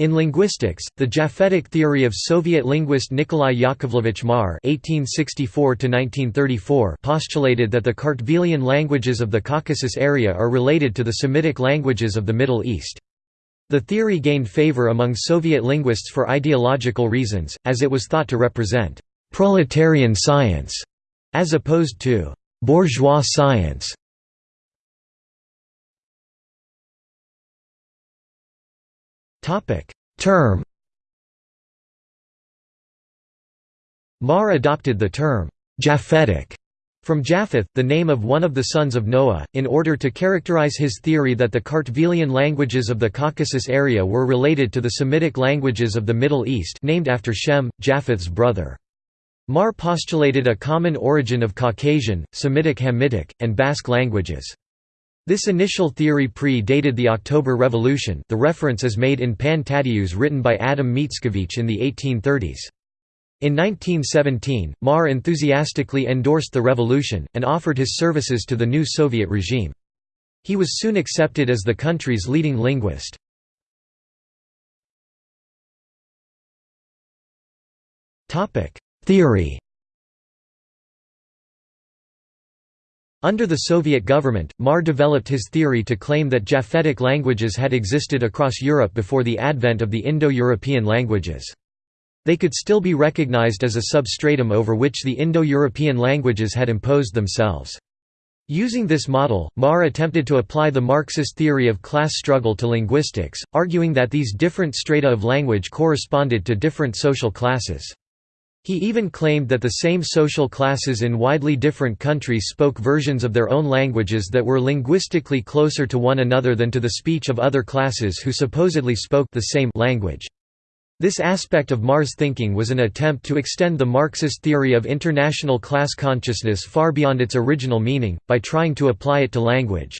In linguistics, the Japhetic theory of Soviet linguist Nikolai Yakovlevich Marr (1864–1934) postulated that the Kartvelian languages of the Caucasus area are related to the Semitic languages of the Middle East. The theory gained favor among Soviet linguists for ideological reasons, as it was thought to represent proletarian science, as opposed to bourgeois science. Topic: Term. Marr adopted the term Japhetic from Japheth, the name of one of the sons of Noah, in order to characterize his theory that the Kartvelian languages of the Caucasus area were related to the Semitic languages of the Middle East named after Shem, Japheth's brother. Marr postulated a common origin of Caucasian, Semitic Hamitic, and Basque languages. This initial theory pre-dated the October Revolution the reference is made in Pan Tadeusz written by Adam Mickiewicz in the 1830s. In 1917, Marr enthusiastically endorsed the revolution, and offered his services to the new Soviet regime. He was soon accepted as the country's leading linguist. Theory Under the Soviet government, Marr developed his theory to claim that Japhetic languages had existed across Europe before the advent of the Indo-European languages. They could still be recognized as a substratum over which the Indo-European languages had imposed themselves. Using this model, Marr attempted to apply the Marxist theory of class struggle to linguistics, arguing that these different strata of language corresponded to different social classes. He even claimed that the same social classes in widely different countries spoke versions of their own languages that were linguistically closer to one another than to the speech of other classes who supposedly spoke the same language. This aspect of Marr's thinking was an attempt to extend the Marxist theory of international class consciousness far beyond its original meaning, by trying to apply it to language.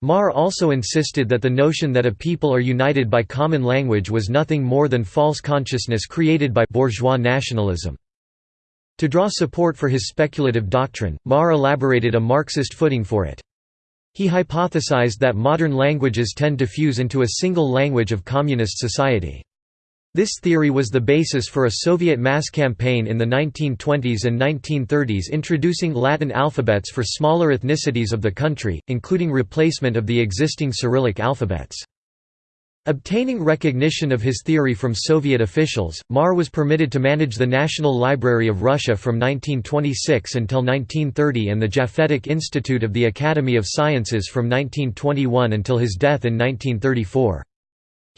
Marr also insisted that the notion that a people are united by common language was nothing more than false consciousness created by bourgeois nationalism. To draw support for his speculative doctrine, Marr elaborated a Marxist footing for it. He hypothesized that modern languages tend to fuse into a single language of communist society. This theory was the basis for a Soviet mass campaign in the 1920s and 1930s introducing Latin alphabets for smaller ethnicities of the country, including replacement of the existing Cyrillic alphabets. Obtaining recognition of his theory from Soviet officials, Marr was permitted to manage the National Library of Russia from 1926 until 1930 and the Japhetic Institute of the Academy of Sciences from 1921 until his death in 1934.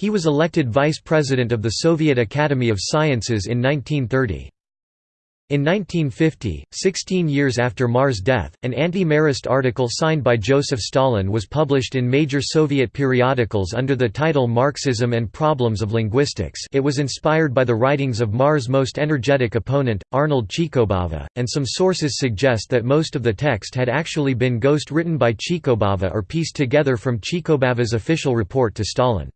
He was elected vice president of the Soviet Academy of Sciences in 1930. In 1950, 16 years after Marr's death, an anti-Marrist article signed by Joseph Stalin was published in major Soviet periodicals under the title Marxism and Problems of Linguistics it was inspired by the writings of Marr's most energetic opponent, Arnold Chikobava, and some sources suggest that most of the text had actually been ghost-written by Chikobava or pieced together from Chikobava's official report to Stalin.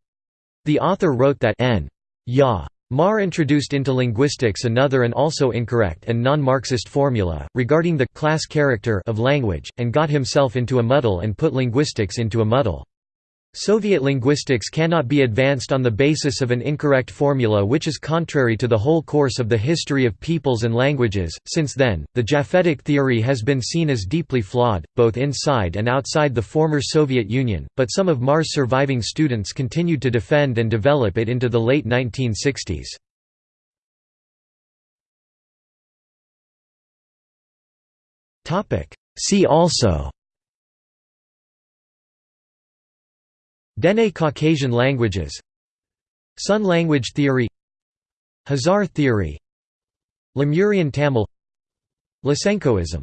The author wrote that N. Ya. Marr introduced into linguistics another and also incorrect and non-Marxist formula, regarding the class character of language, and got himself into a muddle and put linguistics into a muddle. Soviet linguistics cannot be advanced on the basis of an incorrect formula which is contrary to the whole course of the history of peoples and languages. Since then, the Japhetic theory has been seen as deeply flawed, both inside and outside the former Soviet Union, but some of Marr's surviving students continued to defend and develop it into the late 1960s. See also Dene Caucasian languages. Sun language theory. Hazar theory. Lemurian Tamil. Lysenkoism